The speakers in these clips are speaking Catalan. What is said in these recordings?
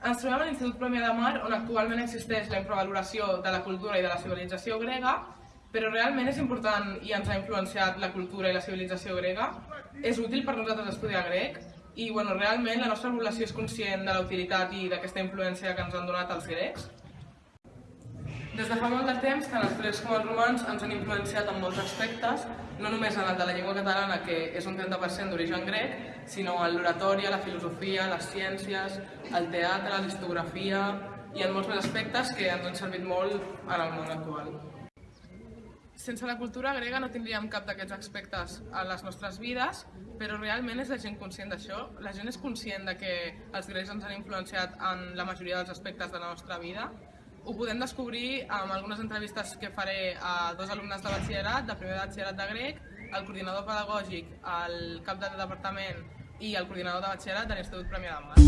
Ens trobem a l'Institut Premià de Mar, on actualment existeix la infravaloració de la cultura i de la civilització grega, però realment és important i ens ha influenciat la cultura i la civilització grega? És útil per nosaltres estudiar grec? I bueno, realment la nostra població és conscient de la utilitat i d'aquesta influència que ens han donat els grecs? Des de fa molt de temps, tant els grecs com els romans ens han influenciat en molts aspectes, no només en el de la llengua catalana, que és un 30% d'origen grec, sinó en l'oratòria, la filosofia, les ciències, el teatre, la histografia i en molts més aspectes que ens han servit molt en el món actual. Sense la cultura grega no tindríem cap d'aquests aspectes a les nostres vides, però realment és la gent conscient d'això? La gent és conscient de que els grecs ens han influenciat en la majoria dels aspectes de la nostra vida? Ho podem descobrir amb algunes entrevistes que faré a dos alumnes de batxillerat, de primer batxillerat de grec, el coordinador pedagògic, el cap de departament i el coordinador de batxillerat de l'Institut Premià de Mar.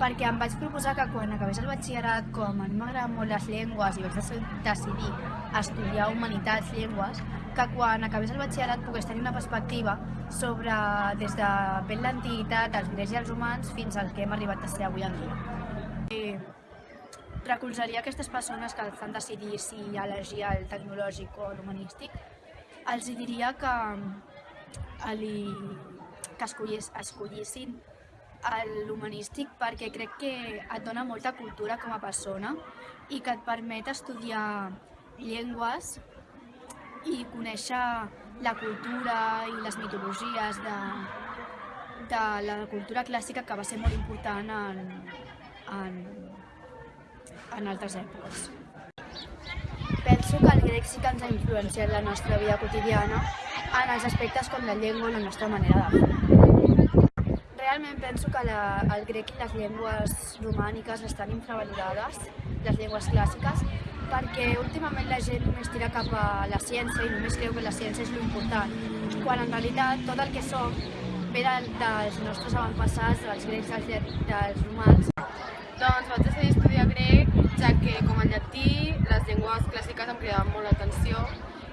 Perquè em vaig proposar que quan acabés el batxillerat, com a mi m'agraden molt les llengües i vaig deci- decidir estudiar humanitats, llengües, que quan acabés el batxillerat pogués tenir una perspectiva sobre des de ben l'antiguitat, els grecs i els humans, fins al que hem arribat a ser avui en dia. I recolzaria aquestes persones que fan decidir si elegir el tecnològic o l'humanístic, els diria que, li, que escollís, escollissin l'humanístic perquè crec que et dona molta cultura com a persona i que et permet estudiar llengües i conèixer la cultura i les mitologies de, de la cultura clàssica que va ser molt important en, en, en altres èpoques. Penso que el grec sí que ens ha influenciat la nostra vida quotidiana en els aspectes com la llengua i la nostra manera de fer. Realment penso que la, el grec i les llengües romàniques estan infravalorades, les llengües clàssiques, perquè últimament la gent només tira cap a la ciència i només creu que la ciència és l'important, quan en realitat tot el que som ve de, dels nostres avantpassats, dels grecs, dels, dels romans. Doncs vaig decidir estudiar grec, ja que com el llatí, les llengües clàssiques em cridaven molt l'atenció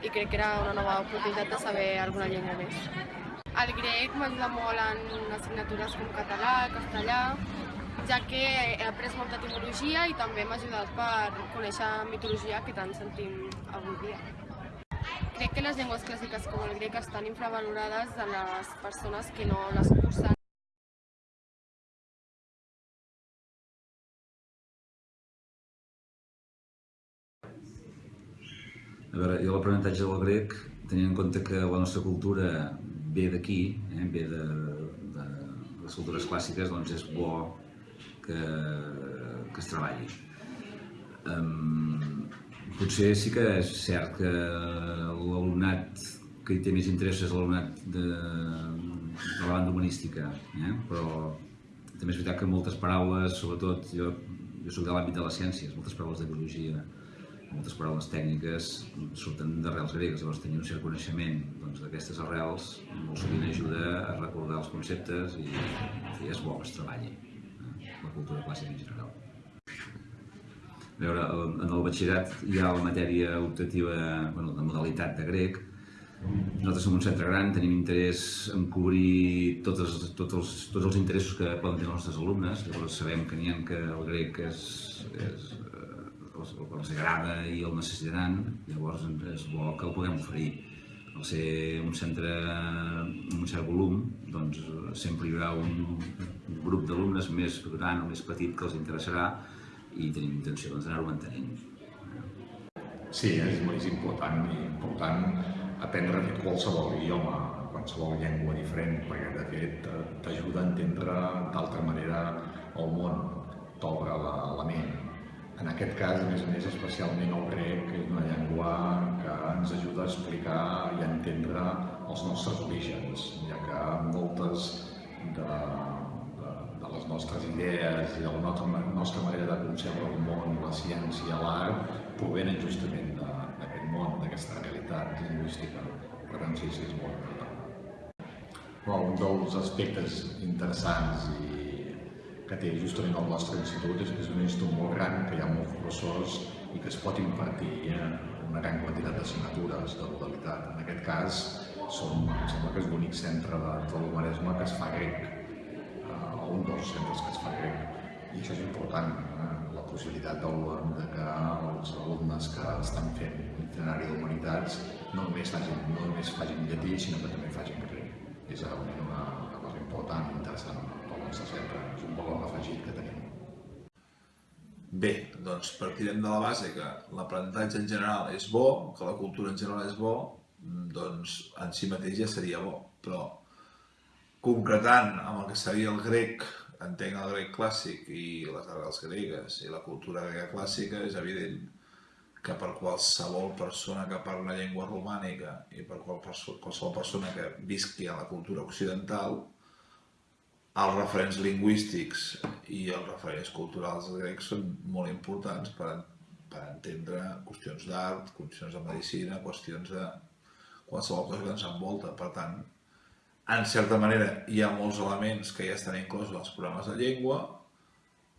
i crec que era una nova oportunitat de saber alguna llengua més. El grec m'ajuda molt en assignatures com català, castellà, ja que he après molta etimologia i també m'ha ajudat per conèixer mitologia que tant sentim avui dia. Crec que les llengües clàssiques com el grec estan infravalorades de les persones que no les cursen A veure, jo l'aprenentatge del grec, tenint en compte que la nostra cultura ve d'aquí, eh, ve de, de, les cultures clàssiques, doncs és bo que, que es treballi. Um, potser sí que és cert que l'alumnat que hi té més interès és l'alumnat de, de la banda humanística, eh? però també és veritat que moltes paraules, sobretot jo, jo soc de l'àmbit de les ciències, moltes paraules de biologia, moltes paraules tècniques surten d'arrels gregues, llavors tenir un cert coneixement doncs, d'aquestes doncs, arrels molt sovint ajuda a recordar els conceptes i, i és bo que es treballi eh? la cultura clàssica en general. A veure, en el batxillerat hi ha la matèria optativa, bueno, de modalitat de grec. Nosaltres som un centre gran, tenim interès en cobrir tots, tots, els, tots els interessos que poden tenir els nostres alumnes, llavors sabem que n'hi ha que el grec és, és els, els agrada i el necessitaran, llavors és bo que el puguem oferir. Al ser un centre amb un cert volum, doncs sempre hi haurà un, un grup d'alumnes més gran o més petit que els interessarà i tenim intenció doncs, d'anar-ho mantenint. Sí, és, és important, important aprendre a qualsevol idioma, qualsevol llengua diferent, perquè de fet t'ajuda a entendre d'altra manera el món, t'obre la, la ment. En aquest cas, a més a més, especialment el grec, que és una llengua que ens ajuda a explicar i a entendre els nostres orígens, ja que moltes de, de, de les nostres idees i de la nostra, nostra manera de concebre el món, la ciència, l'art, provenen justament d'aquest món, d'aquesta realitat lingüística. Per tant, sí, sí, és molt important. Però un dels aspectes interessants i que té justament el nostre institut és és un institut molt gran, que hi ha molts professors i que es pot impartir una gran quantitat d'assignatures de modalitat. En aquest cas, som, em sembla que és l'únic centre de, de l'Humanesme que es fa grec, eh, un dels centres que es fa grec. I això és important, eh? la possibilitat de, de que els alumnes que estan fent itinerari d'humanitats no només facin, no només facin llatí, sinó que també facin grec. És realment una, una cosa important, interessant pel nostre centre, és un valor afegit que tenim. Bé, doncs partirem de la base que l'aprenentatge en general és bo, que la cultura en general és bo, doncs en si mateix ja seria bo, però concretant amb el que seria el grec, entenc el grec clàssic i les arrels gregues i la cultura grega clàssica, és evident que per qualsevol persona que parla llengua romànica i per qualsevol persona que visqui a la cultura occidental, els referents lingüístics i els referents culturals grecs són molt importants per, per entendre qüestions d'art, qüestions de medicina, qüestions de qualsevol cosa que ens envolta. Per tant, en certa manera hi ha molts elements que ja estan inclosos als programes de llengua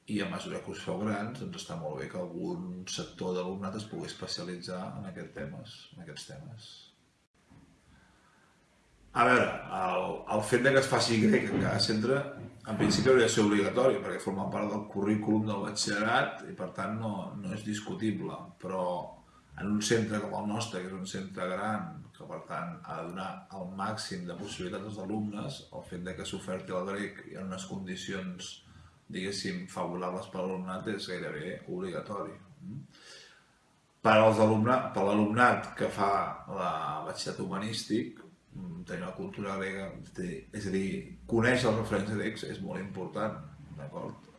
i a mesura que us feu grans doncs està molt bé que algun sector d'alumnat es pugui especialitzar en, aquest temes, en aquests temes. A veure, el, el fet de que es faci grec en cada centre, en principi hauria de ser obligatori, perquè forma part del currículum del batxillerat i per tant no, no és discutible, però en un centre com el nostre, que és un centre gran, que per tant ha de donar el màxim de possibilitats als alumnes, el fet de que s'oferti el grec en unes condicions, diguéssim, favorables per l'alumnat és gairebé obligatori. Per l'alumnat que fa la batxillerat humanístic, tenir una cultura grega, és a dir, conèixer els referents grecs és molt important, d'acord?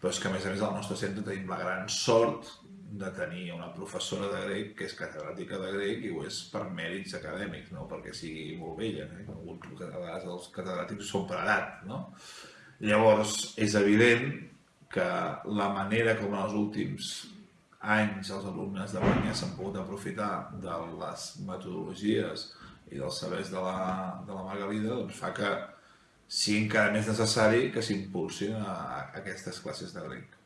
Però és que a més a més al nostre centre tenim la gran sort de tenir una professora de grec que és catedràtica de grec i ho és per mèrits acadèmics, no perquè sigui molt vella, eh? Alguns, a vegades els catedràtics són per edat, no? Llavors, és evident que la manera com en els últims anys els alumnes de Banya s'han pogut aprofitar de les metodologies i dels sabers de la, de la Margalida doncs fa que sigui encara més necessari que s'impulsin aquestes classes de grec.